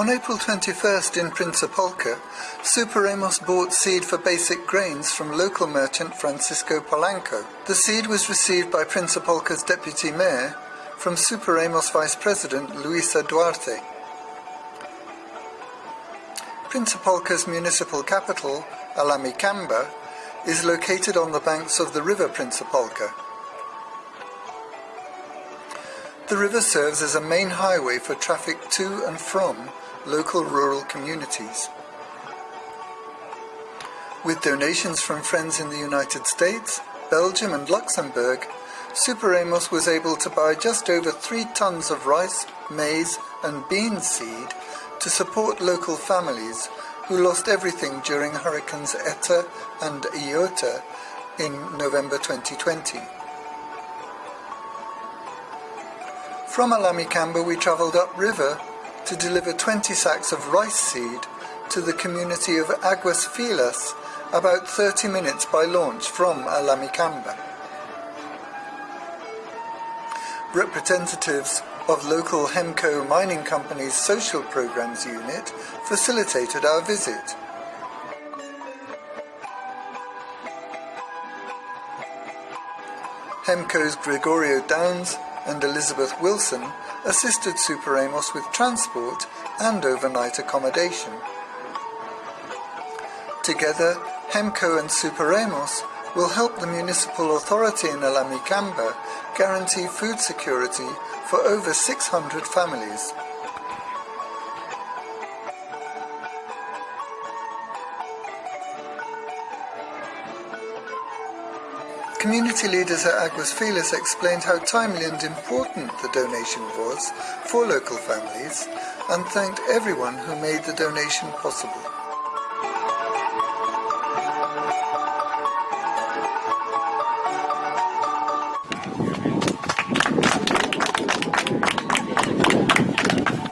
On April 21st in Prinzapolka, Superamos bought seed for basic grains from local merchant Francisco Polanco. The seed was received by Prinzapolka's deputy mayor from Superamos vice president Luisa Duarte. Prinzapolka's municipal capital, Alamicamba, is located on the banks of the river Prinzapolka. The river serves as a main highway for traffic to and from local rural communities. With donations from friends in the United States, Belgium and Luxembourg, Superamos was able to buy just over three tons of rice, maize and bean seed to support local families who lost everything during Hurricanes Eta and Iota in November 2020. From Alamicamba we travelled upriver to deliver 20 sacks of rice seed to the community of Aguas Filas, about 30 minutes by launch from Alamicamba. Representatives of local Hemco Mining Company's Social Programs Unit facilitated our visit. Hemco's Gregorio Downs and Elizabeth Wilson assisted Superamos with transport and overnight accommodation. Together, Hemco and Superamos will help the municipal authority in Alamicamba guarantee food security for over 600 families. Community leaders at Aguas Filas explained how timely and important the donation was for local families and thanked everyone who made the donation possible.